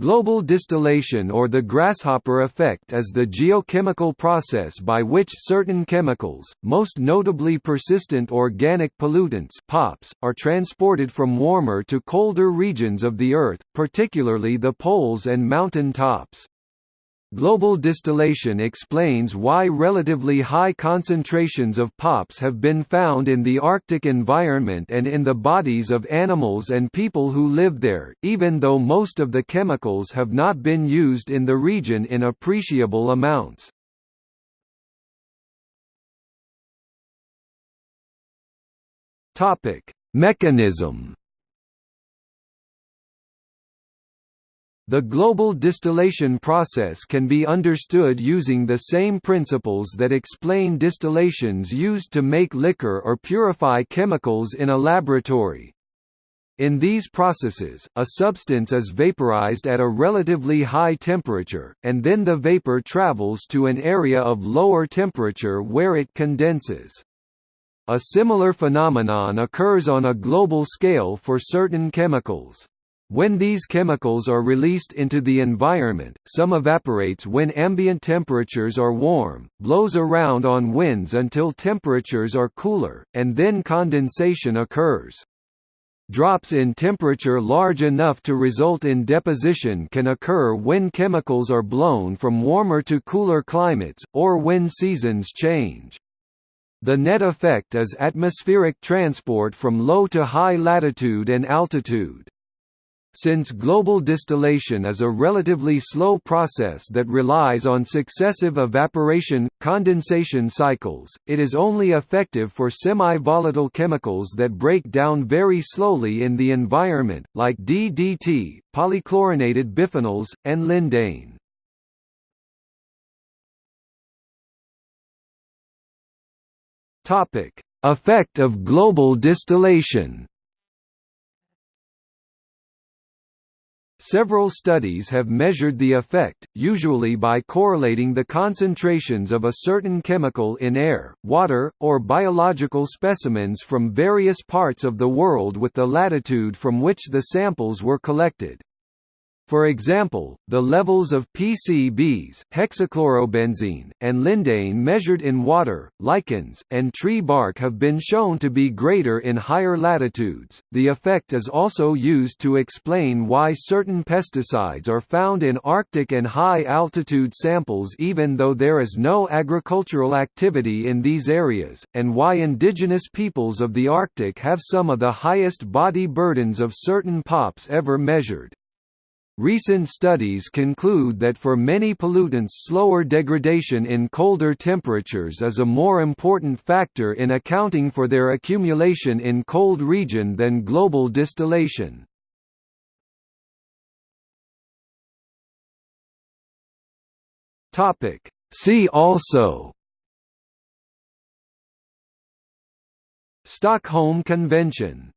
Global distillation or the grasshopper effect is the geochemical process by which certain chemicals, most notably persistent organic pollutants POPs, are transported from warmer to colder regions of the Earth, particularly the poles and mountain tops. Global distillation explains why relatively high concentrations of POPs have been found in the Arctic environment and in the bodies of animals and people who live there, even though most of the chemicals have not been used in the region in appreciable amounts. Mechanism The global distillation process can be understood using the same principles that explain distillations used to make liquor or purify chemicals in a laboratory. In these processes, a substance is vaporized at a relatively high temperature, and then the vapor travels to an area of lower temperature where it condenses. A similar phenomenon occurs on a global scale for certain chemicals. When these chemicals are released into the environment, some evaporates when ambient temperatures are warm, blows around on winds until temperatures are cooler, and then condensation occurs. Drops in temperature large enough to result in deposition can occur when chemicals are blown from warmer to cooler climates, or when seasons change. The net effect is atmospheric transport from low to high latitude and altitude. Since global distillation is a relatively slow process that relies on successive evaporation-condensation cycles, it is only effective for semi-volatile chemicals that break down very slowly in the environment, like DDT, polychlorinated biphenyls, and lindane. Effect of global distillation Several studies have measured the effect, usually by correlating the concentrations of a certain chemical in air, water, or biological specimens from various parts of the world with the latitude from which the samples were collected. For example, the levels of PCBs, hexachlorobenzene, and lindane measured in water, lichens, and tree bark have been shown to be greater in higher latitudes. The effect is also used to explain why certain pesticides are found in Arctic and high altitude samples even though there is no agricultural activity in these areas, and why indigenous peoples of the Arctic have some of the highest body burdens of certain POPs ever measured. Recent studies conclude that for many pollutants slower degradation in colder temperatures is a more important factor in accounting for their accumulation in cold region than global distillation. See also Stockholm Convention